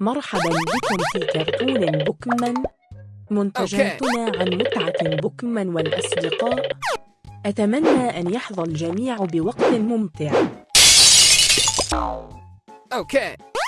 مرحبا بكم في كرتون بوكمان. منتجاتنا عن متعة بوكمان والأصدقاء. أتمنى أن يحظى الجميع بوقت ممتع. Okay.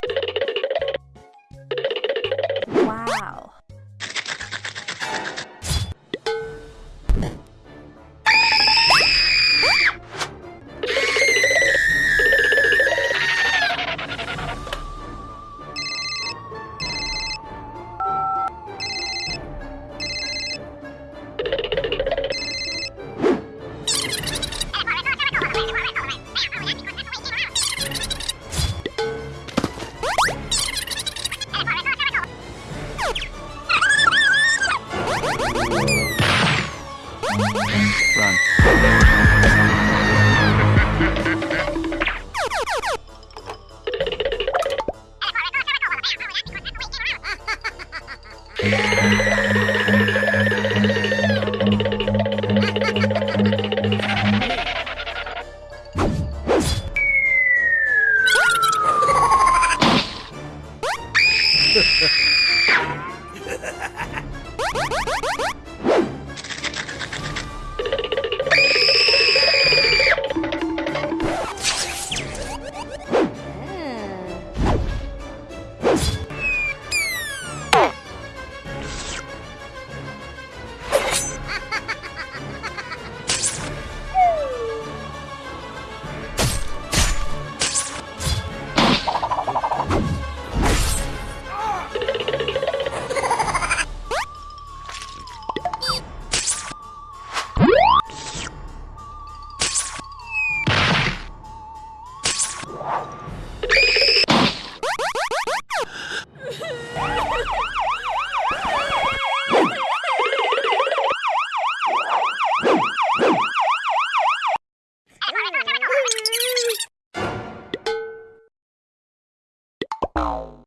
Ha ha ha. Oh.